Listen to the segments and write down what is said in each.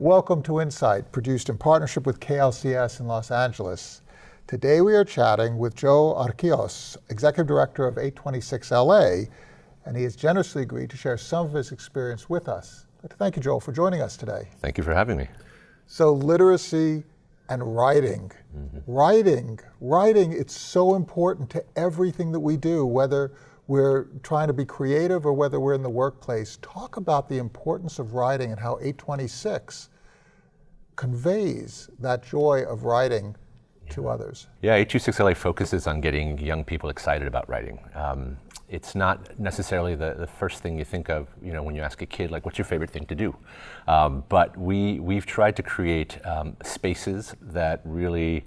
Welcome to Insight, produced in partnership with KLCS in Los Angeles. Today we are chatting with Joe Arquillos, Executive Director of 826LA, and he has generously agreed to share some of his experience with us. I'd like to thank you, Joel, for joining us today. Thank you for having me. So literacy and writing. Mm -hmm. Writing, writing, it's so important to everything that we do, whether we're trying to be creative or whether we're in the workplace, talk about the importance of writing and how 826 conveys that joy of writing yeah. to others. Yeah, 826LA focuses on getting young people excited about writing. Um, it's not necessarily the, the first thing you think of, you know, when you ask a kid, like, what's your favorite thing to do? Um, but we, we've tried to create um, spaces that really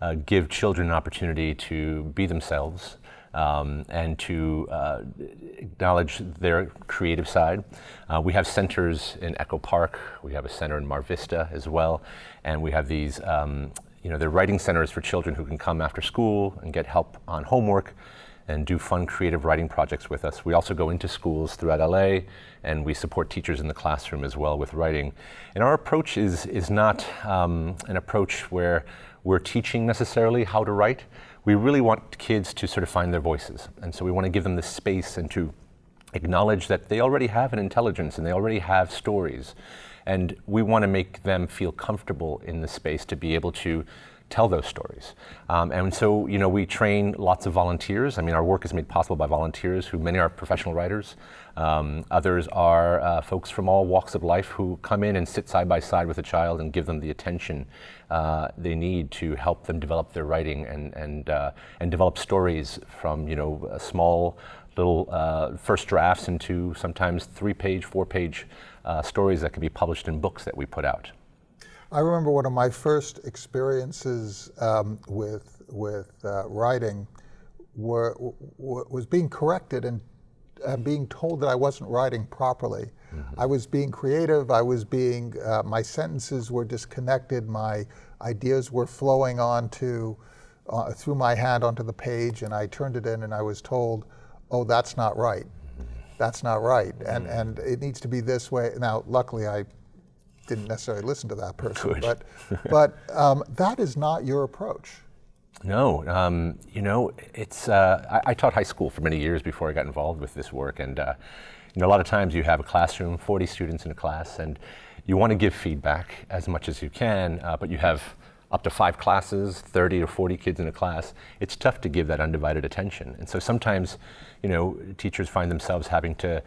uh, give children an opportunity to be themselves, um, and to uh, acknowledge their creative side. Uh, we have centers in Echo Park, we have a center in Mar Vista as well, and we have these, um, you know, they're writing centers for children who can come after school and get help on homework and do fun creative writing projects with us. We also go into schools throughout LA and we support teachers in the classroom as well with writing. And our approach is, is not um, an approach where we're teaching necessarily how to write, we really want kids to sort of find their voices. And so we want to give them the space and to acknowledge that they already have an intelligence and they already have stories. And we want to make them feel comfortable in the space to be able to tell those stories. Um, and so, you know, we train lots of volunteers. I mean, our work is made possible by volunteers who many are professional writers. Um, others are uh, folks from all walks of life who come in and sit side by side with a child and give them the attention uh, they need to help them develop their writing and, and, uh, and develop stories from, you know, small little uh, first drafts into sometimes three page, four page uh, stories that can be published in books that we put out. I remember one of my first experiences um, with, with uh, writing were, was being corrected and uh, being told that I wasn't writing properly. Mm -hmm. I was being creative, I was being, uh, my sentences were disconnected, my ideas were flowing onto, uh, through my hand onto the page and I turned it in and I was told, oh, that's not right. Mm -hmm. That's not right. And, and it needs to be this way. Now, luckily I didn't necessarily listen to that person, Good. but, but um, that is not your approach. No, um, you know, it's, uh, I, I, taught high school for many years before I got involved with this work. And, uh, you know, a lot of times you have a classroom, 40 students in a class, and you want to give feedback as much as you can, uh, but you have up to five classes, 30 or 40 kids in a class, it's tough to give that undivided attention. And so sometimes, you know, teachers find themselves having to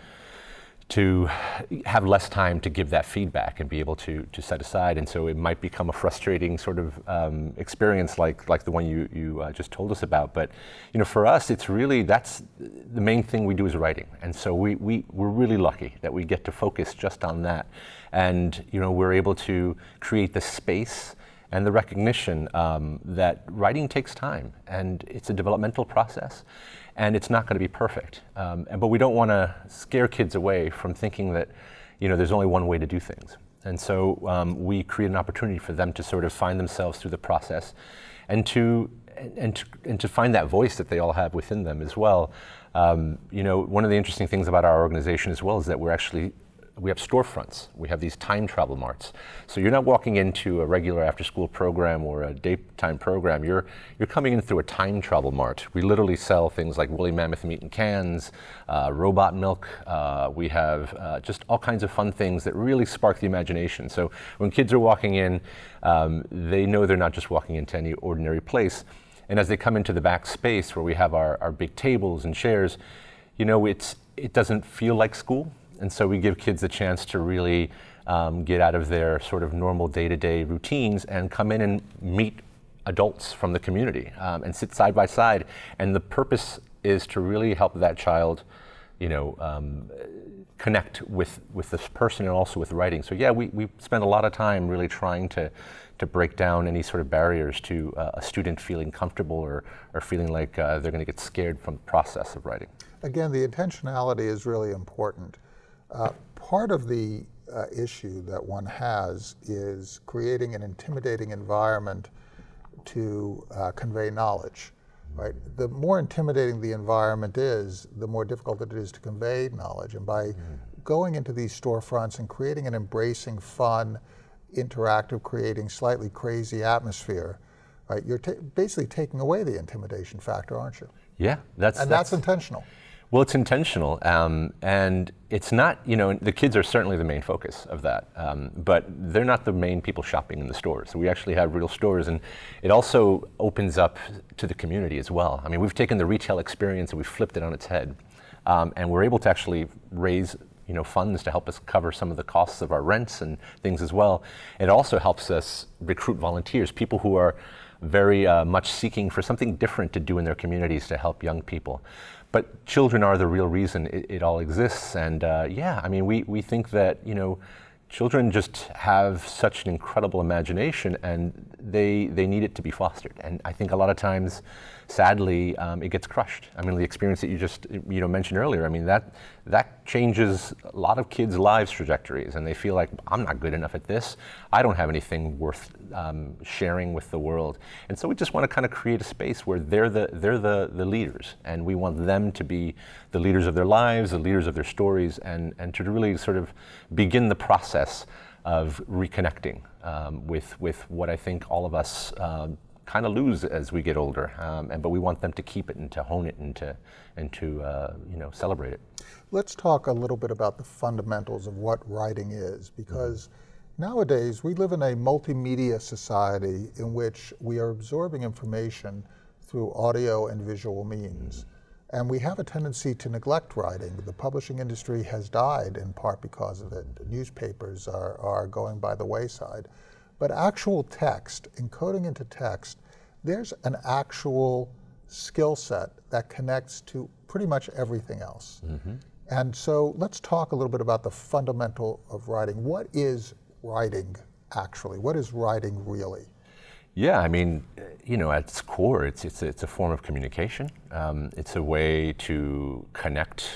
to have less time to give that feedback and be able to, to set aside. And so it might become a frustrating sort of um, experience like, like the one you, you uh, just told us about. But you know, for us, it's really, that's the main thing we do is writing. And so we, we, we're really lucky that we get to focus just on that. And you know, we're able to create the space and the recognition um, that writing takes time and it's a developmental process and it's not going to be perfect. Um, and, but we don't want to scare kids away from thinking that you know, there's only one way to do things. And so um, we create an opportunity for them to sort of find themselves through the process and to, and to, and to find that voice that they all have within them as well. Um, you know, one of the interesting things about our organization as well is that we're actually we have storefronts. We have these time travel marts. So you're not walking into a regular after school program or a daytime program. You're, you're coming in through a time travel mart. We literally sell things like woolly mammoth meat in cans, uh, robot milk. Uh, we have uh, just all kinds of fun things that really spark the imagination. So when kids are walking in, um, they know they're not just walking into any ordinary place. And as they come into the back space where we have our, our big tables and chairs, you know, it's, it doesn't feel like school and so we give kids a chance to really um, get out of their sort of normal day-to-day -day routines and come in and meet adults from the community um, and sit side by side. And the purpose is to really help that child, you know, um, connect with, with this person and also with writing. So yeah, we, we spend a lot of time really trying to, to break down any sort of barriers to uh, a student feeling comfortable or, or feeling like uh, they're going to get scared from the process of writing. Again, the intentionality is really important. Uh, part of the uh, issue that one has is creating an intimidating environment to uh, convey knowledge. Right? The more intimidating the environment is, the more difficult it is to convey knowledge. And by mm. going into these storefronts and creating an embracing, fun, interactive, creating slightly crazy atmosphere, right? You're ta basically taking away the intimidation factor, aren't you? Yeah, that's and that's, that's intentional. Well, it's intentional, um, and it's not. You know, the kids are certainly the main focus of that, um, but they're not the main people shopping in the stores. So we actually have real stores, and it also opens up to the community as well. I mean, we've taken the retail experience and we've flipped it on its head, um, and we're able to actually raise you know, funds to help us cover some of the costs of our rents and things as well. It also helps us recruit volunteers, people who are very uh, much seeking for something different to do in their communities to help young people. But children are the real reason it, it all exists. And uh, yeah, I mean, we, we think that, you know, children just have such an incredible imagination and they, they need it to be fostered. And I think a lot of times, sadly, um, it gets crushed. I mean, the experience that you just you know mentioned earlier. I mean, that that changes a lot of kids' lives trajectories, and they feel like I'm not good enough at this. I don't have anything worth um, sharing with the world. And so we just want to kind of create a space where they're the they're the the leaders, and we want them to be the leaders of their lives, the leaders of their stories, and and to really sort of begin the process of reconnecting um, with with what I think all of us um, kind of lose as we get older. Um, and but we want them to keep it and to hone it and to and to uh, you know celebrate it. Let's talk a little bit about the fundamentals of what writing is, because mm-hmm. nowadays we live in a multimedia society in which we are absorbing information through audio and visual means. Mm-hmm. And we have a tendency to neglect writing. The publishing industry has died in part because of it. Newspapers are, are going by the wayside. But actual text, encoding into text, there's an actual skill set that connects to pretty much everything else. Mm-hmm. And so let's talk a little bit about the fundamental of writing. What is writing actually? What is writing really? Yeah, I mean, you know, at its core, it's, it's, it's a form of communication. Um, it's a way to connect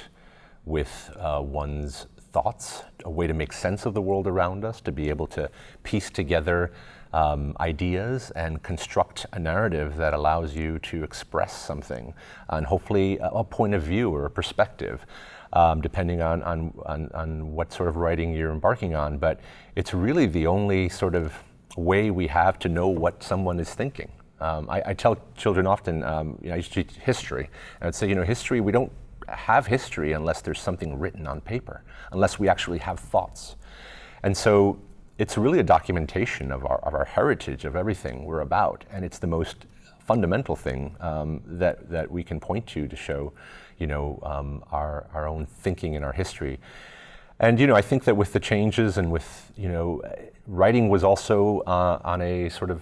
with uh, one's thoughts, a way to make sense of the world around us, to be able to piece together um, ideas and construct a narrative that allows you to express something and hopefully a, a point of view or a perspective. Um, depending on, on, on, on what sort of writing you're embarking on. But it's really the only sort of way we have to know what someone is thinking. Um, I, I, tell children often, um, you know, I used to teach history, and I'd say, you know, history, we don't have history unless there's something written on paper, unless we actually have thoughts. And so it's really a documentation of our, of our heritage, of everything we're about. And it's the most fundamental thing um, that, that we can point to to show, you know, um, our, our own thinking and our history. And, you know, I think that with the changes and with, you know, writing was also uh, on a sort of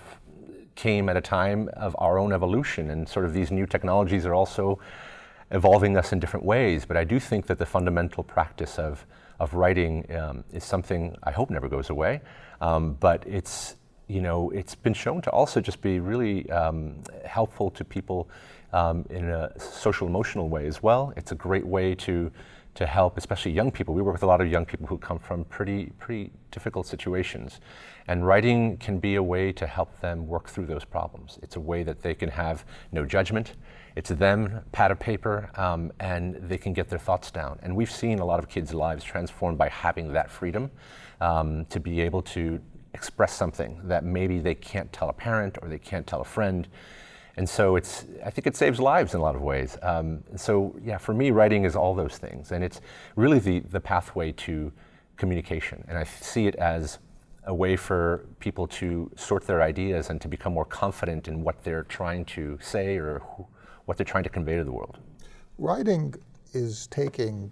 came at a time of our own evolution and sort of these new technologies are also evolving us in different ways. But I do think that the fundamental practice of, of writing um, is something I hope never goes away. Um, but it's, you know, it's been shown to also just be really um, helpful to people um, in a social emotional way as well. It's a great way to to help, especially young people. We work with a lot of young people who come from pretty pretty difficult situations, and writing can be a way to help them work through those problems. It's a way that they can have no judgment. It's them, pad of paper, um, and they can get their thoughts down. And we've seen a lot of kids' lives transformed by having that freedom um, to be able to express something that maybe they can't tell a parent or they can't tell a friend. And so it's, I think it saves lives in a lot of ways. Um, so yeah, for me, writing is all those things. And it's really the, the pathway to communication. And I see it as a way for people to sort their ideas and to become more confident in what they're trying to say or who, what they're trying to convey to the world. Writing is taking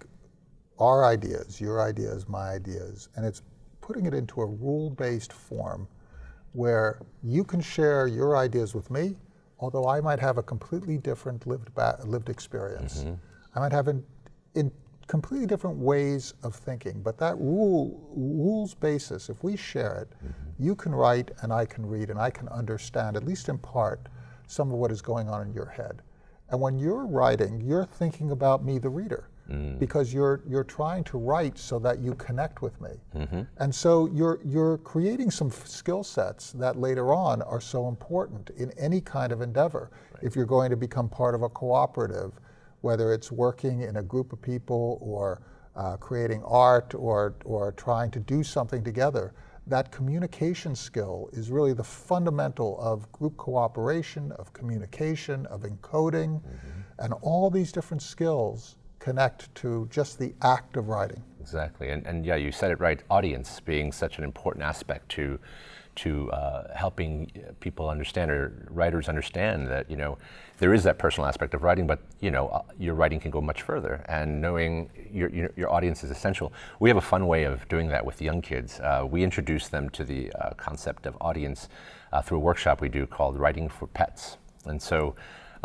our ideas, your ideas, my ideas, and it's putting it into a rule-based form where you can share your ideas with me, although I might have a completely different lived, lived experience. Mm-hmm. I might have in, in completely different ways of thinking, but that rule rules basis, if we share it, mm-hmm. you can write and I can read and I can understand, at least in part, some of what is going on in your head. And when you're writing, you're thinking about me, the reader, mm. because you're you're trying to write so that you connect with me. Mm-hmm. And so you're you're creating some skill sets that later on are so important in any kind of endeavor. Right. If you're going to become part of a cooperative, whether it's working in a group of people or uh, creating art or or trying to do something together, that communication skill is really the fundamental of group cooperation, of communication, of encoding, mm-hmm. and all these different skills connect to just the act of writing. Exactly, and, and yeah, you said it right. Audience being such an important aspect to to uh, helping people understand or writers understand that you know there is that personal aspect of writing, but you know uh, your writing can go much further, and knowing your, your, your audience is essential. We have a fun way of doing that with young kids. Uh, we introduce them to the uh, concept of audience uh, through a workshop we do called Writing for Pets, and so.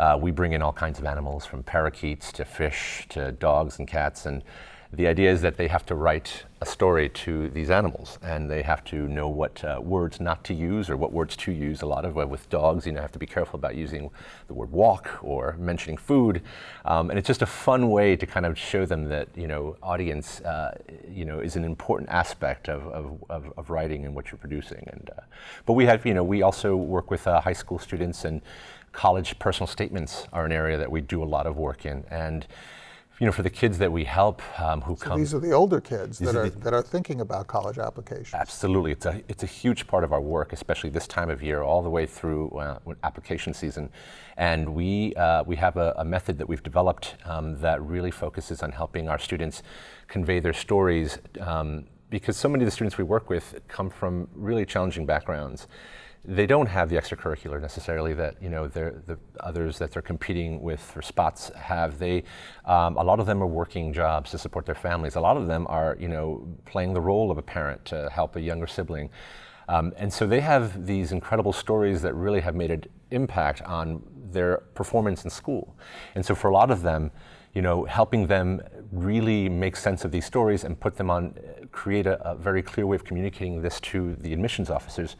Uh, we bring in all kinds of animals from parakeets to fish to dogs and cats and the idea is that they have to write a story to these animals and they have to know what uh, words not to use or what words to use. A lot of uh, with dogs, you know, have to be careful about using the word walk or mentioning food. Um, and it's just a fun way to kind of show them that, you know, audience, uh, you know, is an important aspect of, of, of, of, writing and what you're producing. And, uh, but we have, you know, we also work with uh, high school students and college personal statements are an area that we do a lot of work in. And you know, for the kids that we help um, who so come. These are the older kids that are, the, that are thinking about college applications. Absolutely. It's a, it's a huge part of our work, especially this time of year, all the way through uh, application season. And we, uh, we have a, a, method that we've developed um, that really focuses on helping our students convey their stories um, because so many of the students we work with come from really challenging backgrounds they don't have the extracurricular necessarily that you know the others that they're competing with for spots have. They um, a lot of them are working jobs to support their families. A lot of them are you know playing the role of a parent to help a younger sibling. Um, and so they have these incredible stories that really have made an impact on their performance in school. And so for a lot of them, you know, helping them really make sense of these stories and put them on, create a, a very clear way of communicating this to the admissions officers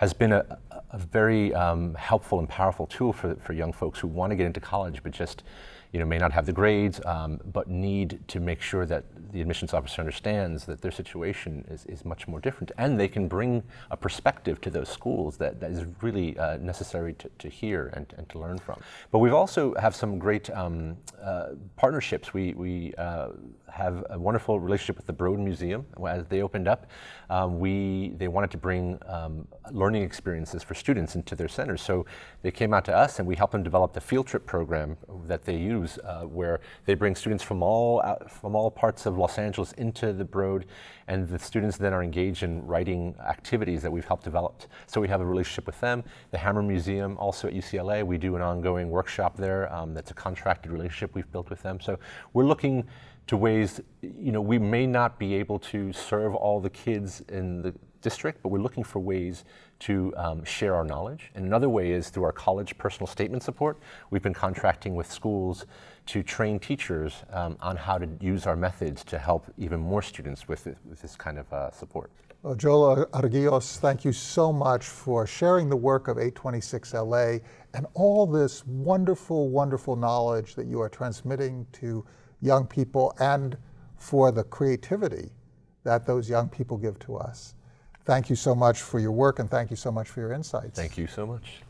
has been a, a very um, helpful and powerful tool for, for young folks who want to get into college but just you know, may not have the grades, um, but need to make sure that the admissions officer understands that their situation is, is much more different. And they can bring a perspective to those schools that, that is really uh, necessary to, to hear and, and to learn from. But we've also have some great um, uh, partnerships. We, we uh, have a wonderful relationship with the Broad Museum. As they opened up, um, we, they wanted to bring um, learning experiences for students into their centers. So they came out to us and we helped them develop the field trip program that they use uh, where they bring students from all, from all parts of Los Angeles into the Broad and the students then are engaged in writing activities that we've helped develop. So we have a relationship with them. The Hammer Museum also at UCLA, we do an ongoing workshop there um, that's a contracted relationship we've built with them. So we're looking to ways, you know, we may not be able to serve all the kids in the district, but we're looking for ways to um, share our knowledge. And another way is through our college personal statement support. We've been contracting with schools to train teachers um, on how to use our methods to help even more students with, with this kind of uh, support. Well, Joel Arquillos, thank you so much for sharing the work of 826LA and all this wonderful, wonderful knowledge that you are transmitting to young people and for the creativity that those young people give to us. Thank you so much for your work and thank you so much for your insights. Thank you so much.